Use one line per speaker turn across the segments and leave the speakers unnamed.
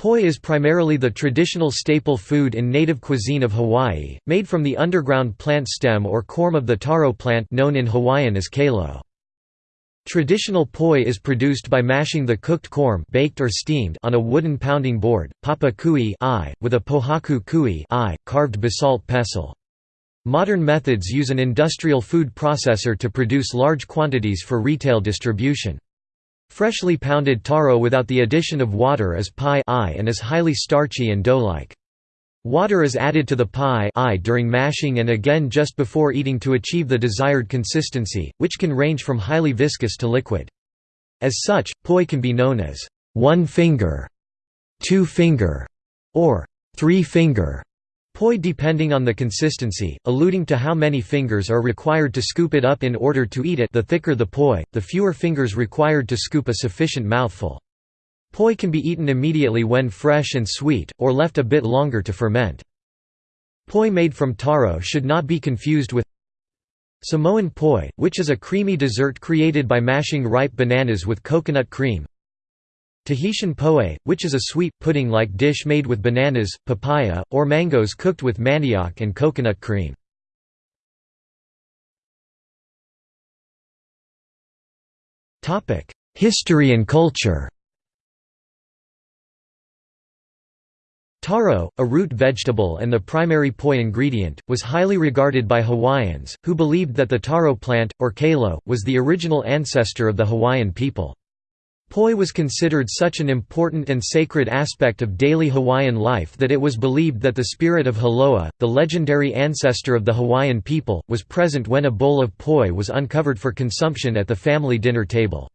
Poi is primarily the traditional staple food in native cuisine of Hawaii, made from the underground plant stem or corm of the taro plant known in Hawaiian as kalo. Traditional poi is produced by mashing the cooked corm baked or steamed on a wooden pounding board, papa kuʻi ʻai, with a pōhaku kuʻi ʻai, carved basalt pestle. Modern methods use an industrial food processor to produce large quantities for retail distribution. Freshly pounded taro without the addition of water is paʻi ʻai and is highly starchy and dough-like. Water is added to the paʻi ʻai during mashing and again just before eating to achieve the desired consistency, which can range from highly viscous to liquid. As such, poi can be known as one finger, two finger, or three finger Poi depending on the consistency, alluding to how many fingers are required to scoop it up in order to eat it the thicker the poi, the fewer fingers required to scoop a sufficient mouthful. Poi can be eaten immediately when fresh and sweet, or left a bit longer to ferment. Poi made from taro should not be confused with Samoan poi, which is a creamy dessert created by mashing ripe bananas with coconut cream, Tahitian poe, which is a sweet, pudding-like dish made with bananas, papaya, or mangoes cooked with manioc and coconut cream. History and culture Taro, a root vegetable and the primary poi ingredient, was highly regarded by Hawaiians, who believed that the taro plant, or kalo, was the original ancestor of the Hawaiian people. Poi was considered such an important and sacred aspect of daily Hawaiian life that it was believed that the spirit of Haloa, the legendary ancestor of the Hawaiian people, was present when a bowl of poi was uncovered for consumption at the family dinner table.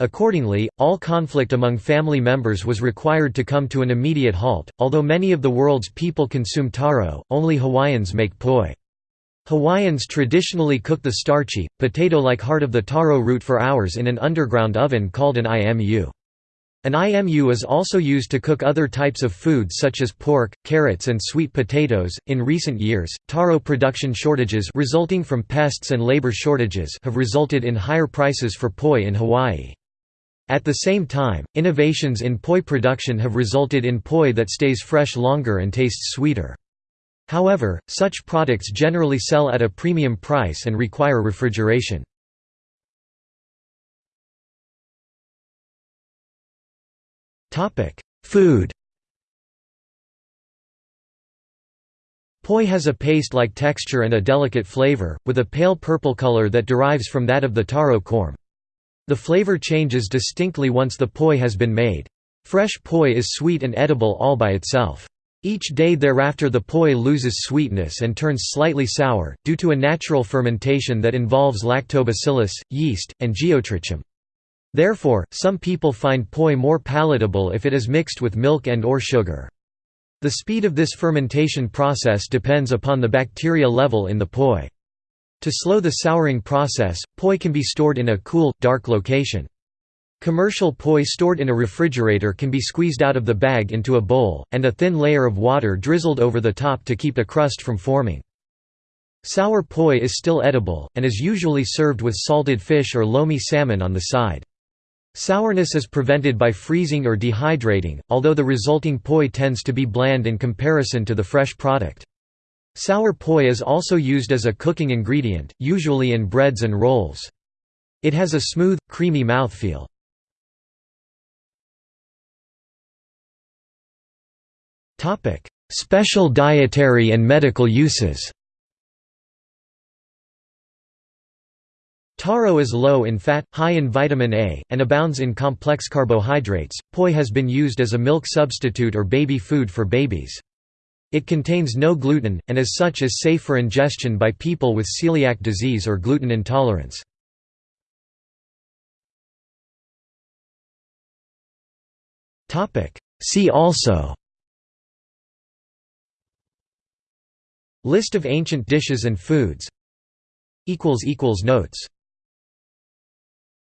Accordingly, all conflict among family members was required to come to an immediate halt. Although many of the world's people consume taro, only Hawaiians make poi. Hawaiians traditionally cook the starchy, potato-like heart of the taro root for hours in an underground oven called an imu. An imu is also used to cook other types of food such as pork, carrots and sweet potatoes. In recent years, taro production shortages resulting from pests and labor shortages have resulted in higher prices for poi in Hawaii. At the same time, innovations in poi production have resulted in poi that stays fresh longer and tastes sweeter. However, such products generally sell at a premium price and require refrigeration. Food Poi has a paste-like texture and a delicate flavor, with a pale purple color that derives from that of the taro corm. The flavor changes distinctly once the poi has been made. Fresh poi is sweet and edible all by itself. Each day thereafter the poi loses sweetness and turns slightly sour, due to a natural fermentation that involves lactobacillus, yeast, and geotrichum. Therefore, some people find poi more palatable if it is mixed with milk and or sugar. The speed of this fermentation process depends upon the bacteria level in the poi. To slow the souring process, poi can be stored in a cool, dark location. Commercial poi stored in a refrigerator can be squeezed out of the bag into a bowl, and a thin layer of water drizzled over the top to keep a crust from forming. Sour poi is still edible, and is usually served with salted fish or lomi salmon on the side. Sourness is prevented by freezing or dehydrating, although the resulting poi tends to be bland in comparison to the fresh product. Sour poi is also used as a cooking ingredient, usually in breads and rolls. It has a smooth, creamy mouthfeel. Topic: Special dietary and medical uses. Taro is low in fat, high in vitamin A, and abounds in complex carbohydrates. Poi has been used as a milk substitute or baby food for babies. It contains no gluten, and as such is safe for ingestion by people with celiac disease or gluten intolerance. See also List of ancient dishes and foods. Notes